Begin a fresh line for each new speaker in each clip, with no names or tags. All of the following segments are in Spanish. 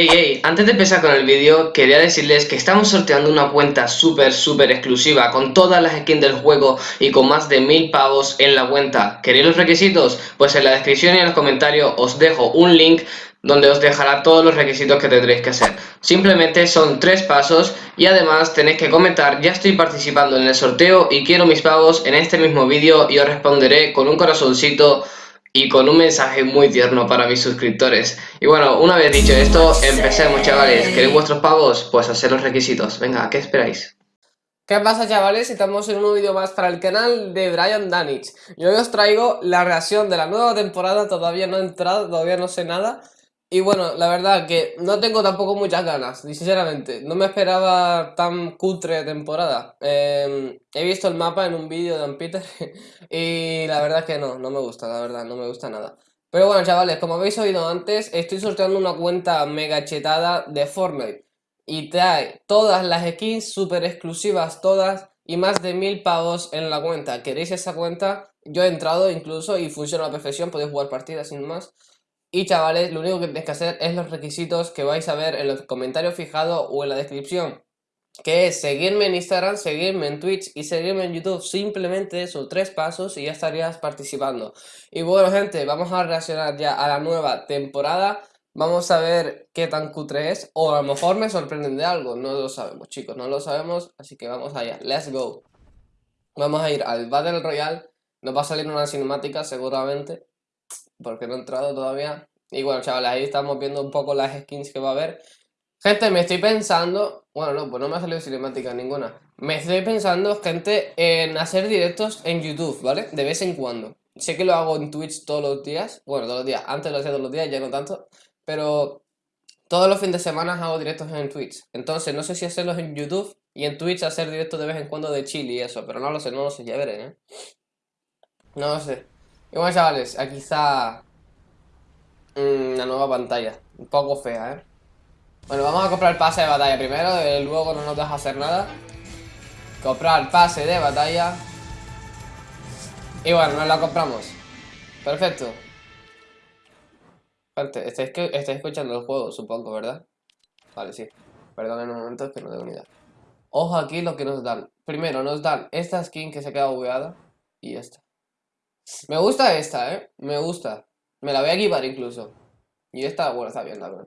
Hey, hey, antes de empezar con el vídeo, quería decirles que estamos sorteando una cuenta súper, súper exclusiva con todas las skins del juego y con más de mil pavos en la cuenta. ¿Queréis los requisitos? Pues en la descripción y en los comentarios os dejo un link donde os dejará todos los requisitos que tendréis que hacer. Simplemente son tres pasos y además tenéis que comentar ya estoy participando en el sorteo y quiero mis pavos en este mismo vídeo y os responderé con un corazoncito y con un mensaje muy tierno para mis suscriptores. Y bueno, una vez dicho esto, empecemos chavales. ¿Queréis vuestros pavos? Pues hacer los requisitos. Venga, ¿qué esperáis?
¿Qué pasa chavales? Estamos en un vídeo más para el canal de Brian Danich. Y hoy os traigo la reacción de la nueva temporada, todavía no he entrado, todavía no sé nada. Y bueno, la verdad que no tengo tampoco muchas ganas, sinceramente. No me esperaba tan cutre temporada. Em, he visto el mapa en un vídeo de Dan Peter y la verdad que no, no me gusta, la verdad, no me gusta nada. Pero bueno, chavales, como habéis oído antes, estoy sorteando una cuenta mega chetada de Fortnite. Y trae todas las skins super exclusivas, todas, y más de mil pavos en la cuenta. ¿Queréis esa cuenta? Yo he entrado incluso y funciona a la perfección, podéis jugar partidas sin más. Y chavales, lo único que tenéis que hacer es los requisitos que vais a ver en los comentarios fijados o en la descripción. Que es seguirme en Instagram, seguirme en Twitch y seguirme en YouTube. Simplemente esos tres pasos y ya estarías participando. Y bueno gente, vamos a reaccionar ya a la nueva temporada. Vamos a ver qué tan cutre es. O a lo mejor me sorprenden de algo. No lo sabemos chicos, no lo sabemos. Así que vamos allá, let's go. Vamos a ir al Battle Royale. Nos va a salir una cinemática seguramente porque no he entrado todavía. Y bueno, chavales, ahí estamos viendo un poco las skins que va a haber. Gente, me estoy pensando... Bueno, no, pues no me ha salido cinemática ninguna. Me estoy pensando, gente, en hacer directos en YouTube, ¿vale? De vez en cuando. Sé que lo hago en Twitch todos los días. Bueno, todos los días. Antes lo hacía todos los días, ya no tanto. Pero todos los fines de semana hago directos en Twitch. Entonces, no sé si hacerlos en YouTube y en Twitch hacer directos de vez en cuando de Chile y eso. Pero no lo sé, no lo sé, ya veré, ¿eh? No lo sé. Y bueno chavales, aquí está mm, la nueva pantalla, un poco fea, ¿eh? Bueno, vamos a comprar pase de batalla primero, luego no nos deja hacer nada. Comprar pase de batalla. Y bueno, nos la compramos. Perfecto. Gente, estáis, estáis escuchando el juego, supongo, ¿verdad? Vale, sí. Perdón en un momento, que no tengo ni idea. Ojo aquí lo que nos dan. Primero nos dan esta skin que se queda bugueada Y esta me gusta esta, ¿eh? Me gusta. Me la voy a equipar incluso. Y esta, bueno, está bien, la.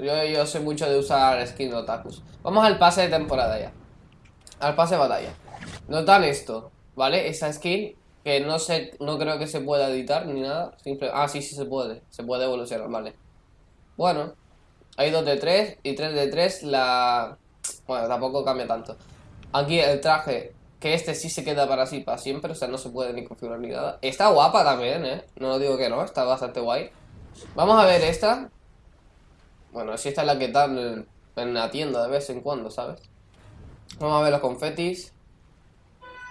Yo, yo soy mucho de usar skin otakus. Vamos al pase de temporada ya. Al pase de batalla. Nos dan esto, ¿vale? Esa skin que no sé, no creo que se pueda editar ni nada. Simple... Ah, sí, sí se puede. Se puede evolucionar, vale. Bueno. Hay dos de tres y tres de tres la... Bueno, tampoco cambia tanto. Aquí el traje que este sí se queda para así para siempre, o sea, no se puede ni configurar ni nada. Está guapa también, ¿eh? No digo que no, está bastante guay. Vamos a ver esta. Bueno, si esta es la que dan en la tienda de vez en cuando, ¿sabes? Vamos a ver los confetis.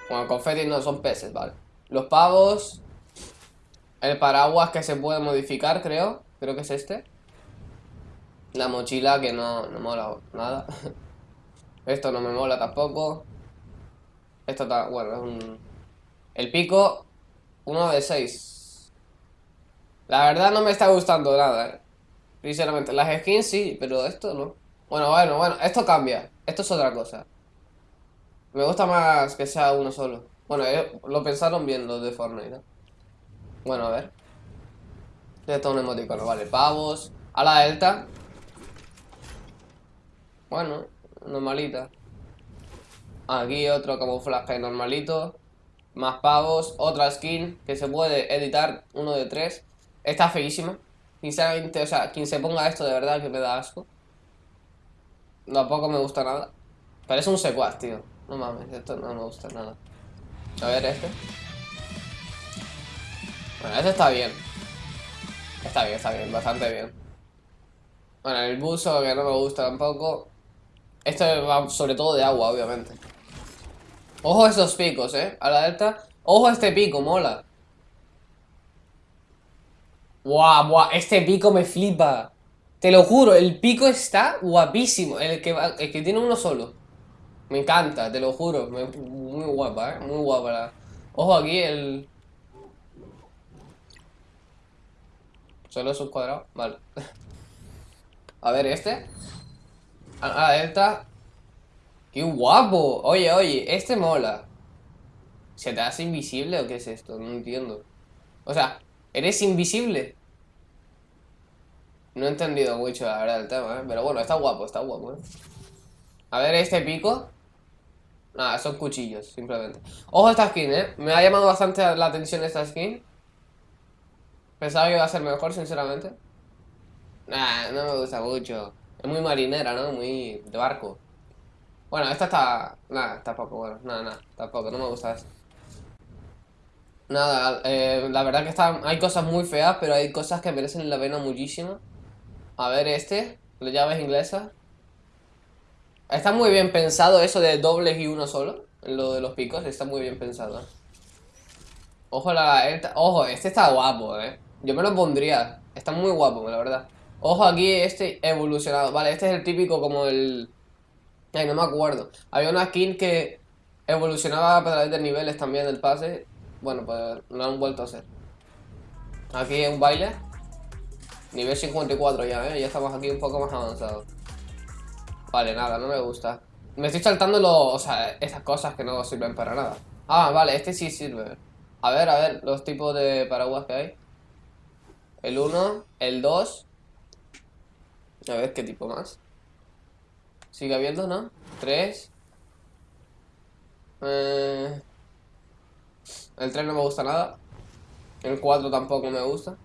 Bueno, confetis no, son peces, vale. Los pavos. El paraguas que se puede modificar, creo. Creo que es este. La mochila que no, no mola nada. Esto no me mola tampoco. Esto está, bueno, es un... El pico, uno de 6. La verdad no me está gustando nada, eh. Sinceramente, las skins sí, pero esto no. Bueno, bueno, bueno, esto cambia. Esto es otra cosa. Me gusta más que sea uno solo. Bueno, eh, lo pensaron bien los de Fortnite. Bueno, a ver. Esto es un emoticono, vale. Pavos. A la delta. Bueno, normalita. Aquí otro camuflaje normalito. Más pavos. Otra skin que se puede editar. Uno de tres. Está feísima. Sinceramente, o sea, quien se ponga esto de verdad que me da asco. Tampoco me gusta nada. Parece un secuaz, tío. No mames, esto no me gusta nada. A ver este. Bueno, este está bien. Está bien, está bien, bastante bien. Bueno, el buzo que no me gusta tampoco. Esto va sobre todo de agua, obviamente. Ojo a esos picos, eh. A la delta. Ojo a este pico, mola. Guau, guau. Este pico me flipa. Te lo juro, el pico está guapísimo. El que, el que tiene uno solo. Me encanta, te lo juro. muy guapa, eh. Muy guapa Ojo aquí el... Solo es un cuadrado. Vale. A ver, este. A la delta. ¡Qué guapo! Oye, oye, este mola. ¿Se te hace invisible o qué es esto? No entiendo. O sea, ¿eres invisible? No he entendido mucho, la verdad, el tema, ¿eh? Pero bueno, está guapo, está guapo, ¿eh? A ver, este pico. Nada, son cuchillos, simplemente. Ojo esta skin, ¿eh? Me ha llamado bastante la atención esta skin. Pensaba que iba a ser mejor, sinceramente. Nah, no me gusta mucho. Es muy marinera, ¿no? Muy de barco. Bueno, esta está... Nada, tampoco, bueno. Nada, nada, tampoco, no me gusta eso. Nada, eh, la verdad que está, hay cosas muy feas, pero hay cosas que merecen la pena muchísimo. A ver este, las llaves inglesas. Está muy bien pensado eso de dobles y uno solo. Lo de los picos, está muy bien pensado. Ojo, la, ojo, este está guapo, eh. Yo me lo pondría. Está muy guapo, la verdad. Ojo aquí, este evolucionado. Vale, este es el típico como el... Ay, no me acuerdo. Había una skin que evolucionaba a través de niveles también del pase. Bueno, pues lo han vuelto a hacer. Aquí un baile. Nivel 54 ya, ¿eh? Ya estamos aquí un poco más avanzados. Vale, nada, no me gusta. Me estoy saltando los, o sea, esas cosas que no sirven para nada. Ah, vale, este sí sirve. A ver, a ver, los tipos de paraguas que hay. El 1, el 2. A ver, ¿qué tipo más? Sigue habiendo, ¿no? 3. Eh... El 3 no me gusta nada. El 4 tampoco me gusta.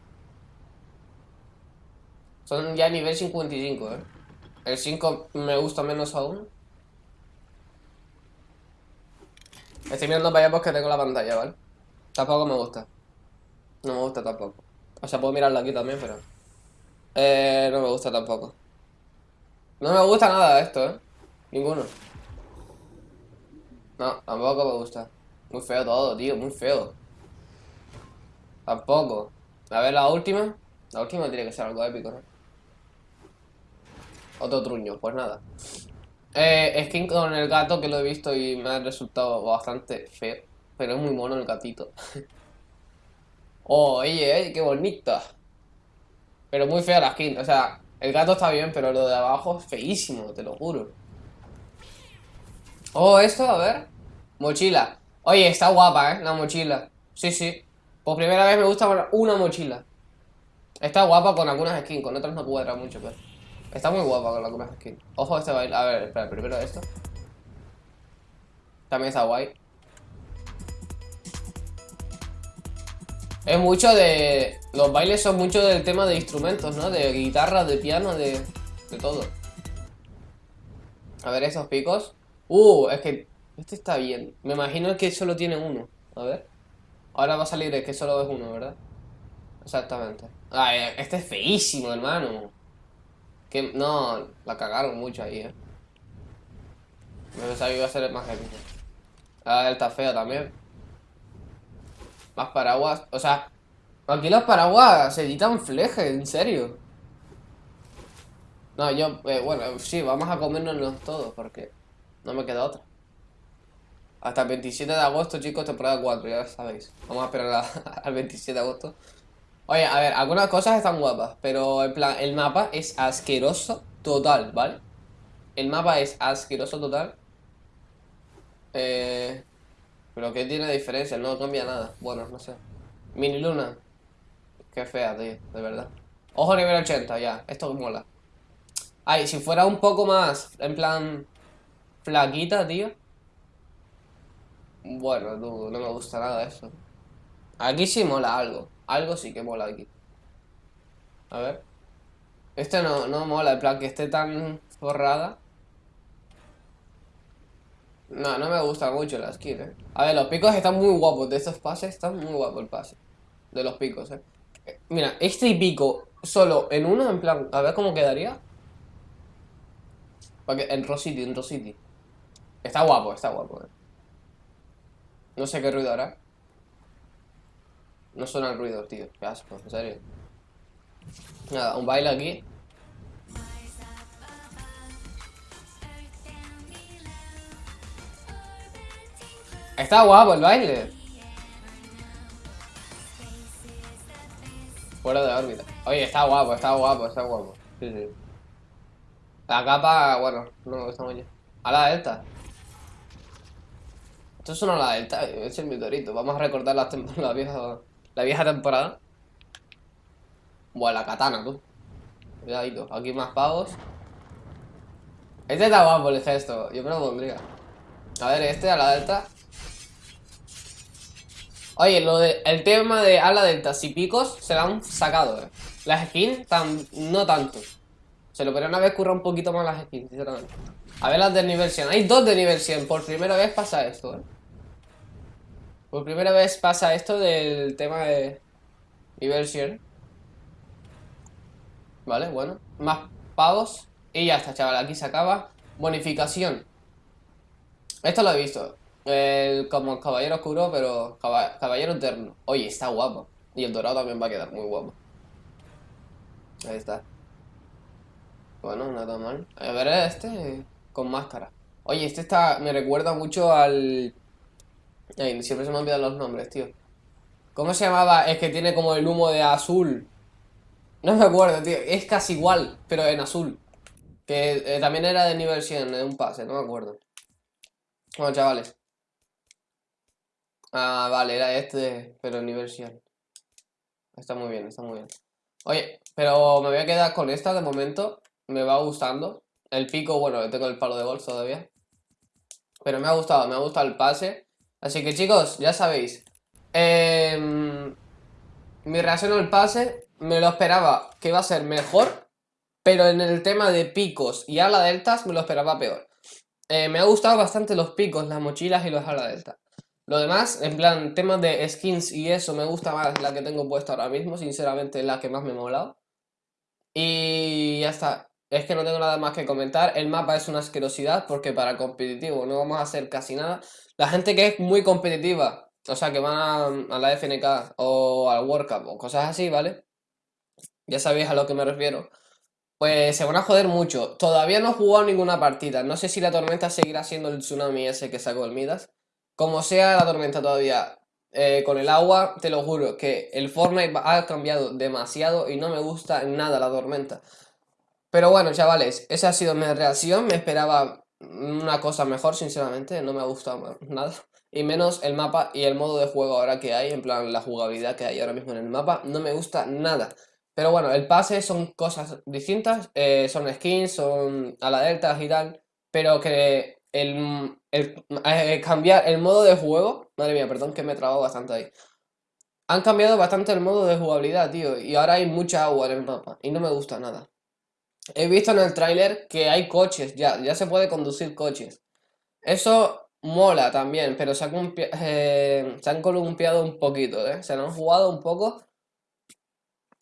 Son ya nivel 55, ¿eh? El 5 me gusta menos aún. Estoy mirando para allá porque tengo la pantalla, ¿vale? Tampoco me gusta. No me gusta tampoco. O sea, puedo mirarlo aquí también, pero... Eh, no me gusta tampoco. No me gusta nada esto, ¿eh? Ninguno. No, tampoco me gusta. Muy feo todo, tío, muy feo. Tampoco. A ver, la última. La última tiene que ser algo épico, ¿no? Otro truño, pues nada. Eh, skin con el gato que lo he visto y me ha resultado bastante feo. Pero es muy mono el gatito. oh, oye, eh, qué bonita. Pero muy fea la skin. O sea, el gato está bien, pero lo de abajo es feísimo, te lo juro. Oh, esto, a ver. Mochila. Oye, está guapa, ¿eh? La mochila. Sí, sí. Por primera vez me gusta una mochila. Está guapa con algunas skins, con otras no cuadra mucho, pero... Está muy guapa con algunas skins. Ojo este baile. A ver, espera, primero esto. También está guay. Es mucho de... Los bailes son mucho del tema de instrumentos, ¿no? De guitarra, de piano, de... De todo. A ver esos picos. Uh, es que... Este está bien. Me imagino que solo tiene uno. A ver. Ahora va a salir es que solo es uno, ¿verdad? Exactamente. Ay, este es feísimo, hermano. Que no, la cagaron mucho ahí, eh. Me pensaba que iba a ser más épico. Ah, está feo también. Más paraguas. O sea, aquí los paraguas se editan fleje, en serio. No, yo, eh, bueno, sí, vamos a comernos todos porque no me queda otra. Hasta el 27 de agosto, chicos, temporada 4, ya sabéis. Vamos a esperar al 27 de agosto. Oye, a ver, algunas cosas están guapas, pero en plan, el mapa es asqueroso total, ¿vale? El mapa es asqueroso total. Eh, pero ¿qué tiene diferencia? No cambia nada. Bueno, no sé. Mini luna. Qué fea, tío, de verdad. Ojo nivel 80, ya. Esto mola. Ay, si fuera un poco más, en plan, flaquita, tío. Bueno, no, no me gusta nada eso. Aquí sí mola algo. Algo sí que mola aquí. A ver. Este no, no mola, en plan que esté tan forrada. No, no me gusta mucho la skin, eh. A ver, los picos están muy guapos. De estos pases están muy guapos el pase. De los picos, eh. Mira, este pico solo en uno, en plan, a ver cómo quedaría. Porque en Rosity, en Rosity. Está guapo, está guapo, eh. No sé qué ruido hará. No suena el ruido, tío. Qué asco, en serio. Nada, un baile aquí. Está guapo el baile. Fuera de órbita. Oye, está guapo, está guapo, está guapo. Sí, sí. La capa, bueno, no me gusta mucho. A la delta. Esto es una la delta, es el meteorito. Vamos a recordar la, vieja temporada. Buah, la katana, tú. Cuidadito. Aquí más pavos. Este está guapo el gesto. Yo me lo pondría. A ver, este a la delta. Oye, lo de, el tema de ala deltas y picos se lo han sacado, eh. Las skins, no tanto. Se lo podrían haber currado un poquito más las skins, sinceramente. A ver las de nivel 100. Hay dos de nivel 100. Por primera vez pasa esto, eh. Por primera vez pasa esto del tema de nivel 100. Vale, bueno. Más pavos. Y ya está, chaval. Aquí se acaba. Bonificación. Esto lo he visto. El, como caballero oscuro, pero caballero eterno. Oye, está guapo. Y el dorado también va a quedar muy guapo. Ahí está. Bueno, nada mal. A ver, este con máscara. Oye, este está. Me recuerda mucho al. Ay, siempre se me olvidan los nombres, tío. ¿Cómo se llamaba? Es que tiene como el humo de azul. No me acuerdo, tío. Es casi igual, pero en azul. Que eh, también era de nivel 100, de un pase, no me acuerdo. Bueno, chavales. Ah, vale, era este, pero 100. Está muy bien, está muy bien. Oye, pero me voy a quedar con esta de momento. Me va gustando. El pico, bueno, tengo el palo de golf todavía. Pero me ha gustado, me ha gustado el pase. Así que chicos, ya sabéis. Em, mi reacción al pase me lo esperaba que iba a ser mejor. Pero en el tema de picos y ala deltas me lo esperaba peor. Eh, me ha gustado bastante los picos, las mochilas y los ala deltas. Lo demás, en plan, temas de skins y eso, me gusta más la que tengo puesta ahora mismo. Sinceramente, la que más me ha molado. Y ya está. Es que no tengo nada más que comentar. El mapa es una asquerosidad porque para competitivo no vamos a hacer casi nada. La gente que es muy competitiva, o sea, que van a, la FNK o al World Cup o cosas así, ¿vale? Ya sabéis a lo que me refiero. Pues se van a joder mucho. Todavía no he jugado ninguna partida. No sé si la tormenta seguirá siendo el tsunami ese que sacó el Midas. Como sea la tormenta todavía eh, con el agua, te lo juro que el Fortnite ha cambiado demasiado y no me gusta nada la tormenta. Pero bueno, chavales, esa ha sido mi reacción. Me esperaba una cosa mejor, sinceramente. No me ha gustado nada. Y menos el mapa y el modo de juego ahora que hay, en plan la jugabilidad que hay ahora mismo en el mapa. No me gusta nada. Pero bueno, el pase son cosas distintas. Eh, son skins, son a la delta y tal. Pero que el, eh, cambiar el modo de juego... Madre mía, perdón que me he trabado bastante ahí. Han cambiado bastante el modo de jugabilidad, tío. Y ahora hay mucha agua en el mapa. Y no me gusta nada. He visto en el tráiler que hay coches, ya, ya se puede conducir coches. Eso mola también, pero se, eh, se han columpiado un poquito, ¿eh? Se han jugado un poco.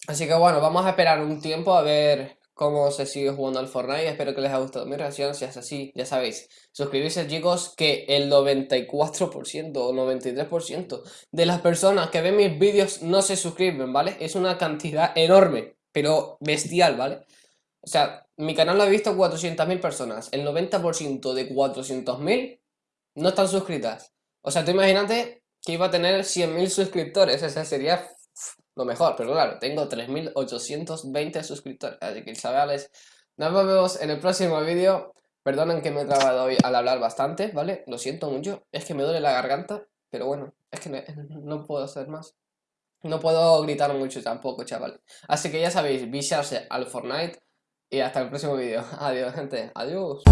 Así que bueno, vamos a esperar un tiempo a ver cómo se sigue jugando al Fortnite. Espero que les haya gustado mi reacción. Si es así, ya sabéis, suscribirse chicos, que el 94% o 93% de las personas que ven mis vídeos no se suscriben, ¿vale? Es una cantidad enorme, pero bestial, ¿vale? O sea, mi canal lo ha visto 400.000 personas. El 90% de 400.000 no están suscritas. O sea, tú imagínate que iba a tener 100.000 suscriptores. O sería lo mejor. Pero claro, tengo 3.820 suscriptores. Así que, chavales, nos vemos en el próximo vídeo. Perdonen que me he trabado hoy al hablar bastante, ¿vale? Lo siento mucho. Es que me duele la garganta. Pero bueno, es que no puedo hacer más. No puedo gritar mucho tampoco, chavales. Así que ya sabéis, viciarse al Fortnite y hasta el próximo vídeo. Adiós, gente. Adiós.